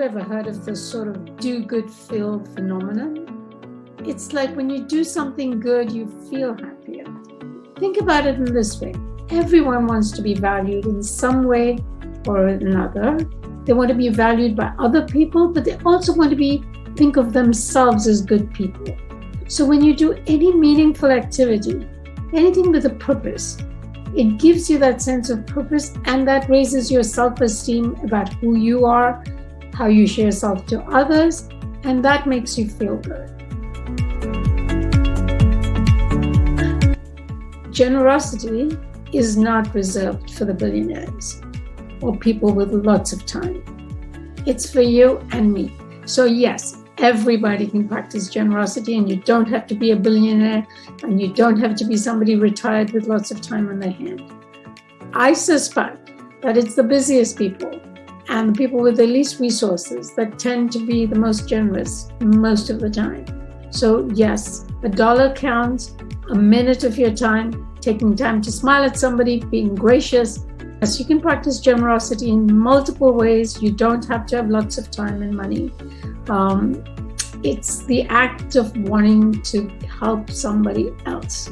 of the sort of do good feel phenomenon. It's like when you do something good, you feel happier. Think about it in this way everyone wants to be valued in some way or another. They want to be valued by other people, but they also want to be think of themselves as good people. So when you do any meaningful activity, anything with a purpose, it gives you that sense of purpose and that raises your self-esteem about who you are, how you share yourself to others, and that makes you feel good. Generosity is not reserved for the billionaires or people with lots of time. It's for you and me. So yes, everybody can practice generosity and you don't have to be a billionaire and you don't have to be somebody retired with lots of time on their hand. I suspect that it's the busiest people and the people with the least resources that tend to be the most generous most of the time. So yes, a dollar counts, a minute of your time, taking time to smile at somebody, being gracious. Yes, you can practice generosity in multiple ways. You don't have to have lots of time and money. Um, it's the act of wanting to help somebody else.